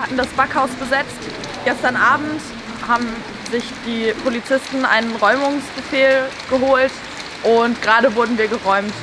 Hatten das Backhaus besetzt. Gestern Abend haben sich die Polizisten einen Räumungsbefehl geholt und gerade wurden wir geräumt.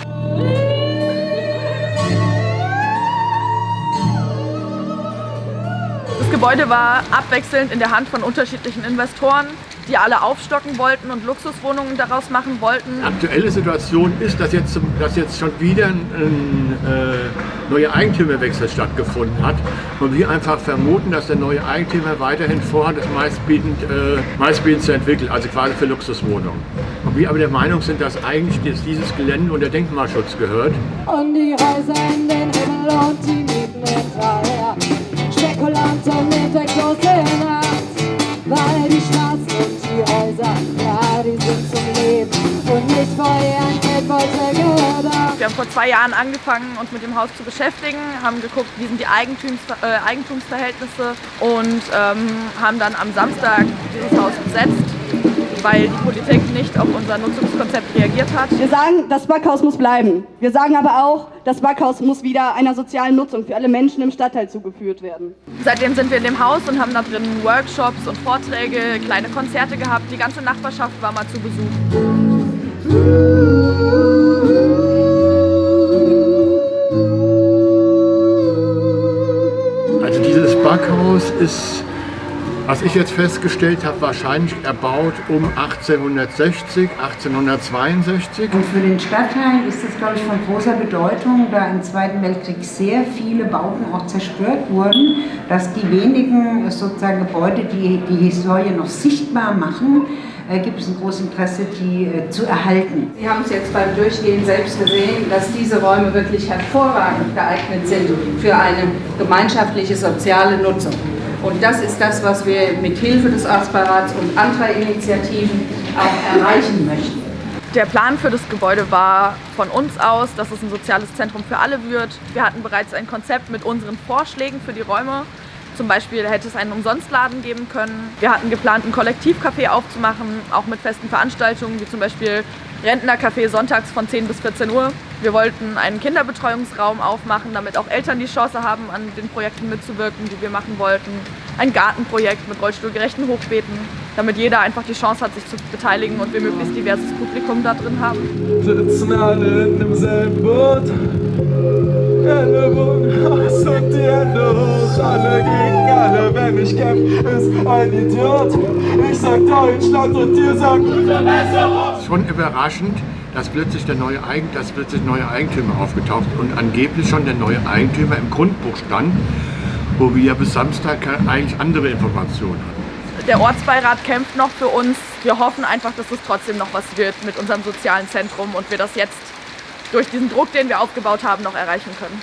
Das Gebäude war abwechselnd in der Hand von unterschiedlichen Investoren die alle aufstocken wollten und Luxuswohnungen daraus machen wollten. Aktuelle Situation ist, dass jetzt, dass jetzt schon wieder ein, ein äh, neuer Eigentümerwechsel stattgefunden hat und wir einfach vermuten, dass der neue Eigentümer weiterhin vorhat, das meistbietend, äh, meistbietend zu entwickeln, also quasi für Luxuswohnungen. Und wir aber der Meinung sind, dass eigentlich dieses Gelände unter Denkmalschutz gehört. Und die Reise Wir haben vor zwei Jahren angefangen, uns mit dem Haus zu beschäftigen, haben geguckt, wie sind die Eigentums, äh, Eigentumsverhältnisse und ähm, haben dann am Samstag dieses Haus besetzt weil die Politik nicht auf unser Nutzungskonzept reagiert hat. Wir sagen, das Backhaus muss bleiben. Wir sagen aber auch, das Backhaus muss wieder einer sozialen Nutzung für alle Menschen im Stadtteil zugeführt werden. Seitdem sind wir in dem Haus und haben da drin Workshops und Vorträge, kleine Konzerte gehabt. Die ganze Nachbarschaft war mal zu Besuch. Also dieses Backhaus ist was ich jetzt festgestellt habe, wahrscheinlich erbaut um 1860, 1862. Und für den Stadtteil ist das, glaube ich, von großer Bedeutung, da im Zweiten Weltkrieg sehr viele Bauten auch zerstört wurden, dass die wenigen sozusagen Gebäude, die die Historie noch sichtbar machen, gibt es ein großes Interesse, die äh, zu erhalten. Sie haben es jetzt beim Durchgehen selbst gesehen, dass diese Räume wirklich hervorragend geeignet sind für eine gemeinschaftliche soziale Nutzung. Und das ist das, was wir mit Hilfe des Ortsbeirats und anderer Initiativen auch erreichen möchten. Der Plan für das Gebäude war von uns aus, dass es ein soziales Zentrum für alle wird. Wir hatten bereits ein Konzept mit unseren Vorschlägen für die Räume. Zum Beispiel hätte es einen Umsonstladen geben können. Wir hatten geplant, ein Kollektivcafé aufzumachen, auch mit festen Veranstaltungen, wie zum Beispiel Rentnercafé sonntags von 10 bis 14 Uhr. Wir wollten einen Kinderbetreuungsraum aufmachen, damit auch Eltern die Chance haben, an den Projekten mitzuwirken, die wir machen wollten. Ein Gartenprojekt mit rollstuhlgerechten Hochbeeten, damit jeder einfach die Chance hat, sich zu beteiligen und wir möglichst diverses Publikum da drin haben. Sitzen alle in demselben Boot. Hände aus und die Hände hoch. Alle gegen alle, wenn ich kämpfe, ist ein Idiot. Ich sag Deutschland und ihr sagt Verbesserung. Schon überraschend, dass plötzlich der neue, Eigen, dass plötzlich neue Eigentümer aufgetaucht und angeblich schon der neue Eigentümer im Grundbuch stand, wo wir bis Samstag eigentlich andere Informationen hatten. Der Ortsbeirat kämpft noch für uns. Wir hoffen einfach, dass es trotzdem noch was wird mit unserem sozialen Zentrum und wir das jetzt durch diesen Druck, den wir aufgebaut haben, noch erreichen können.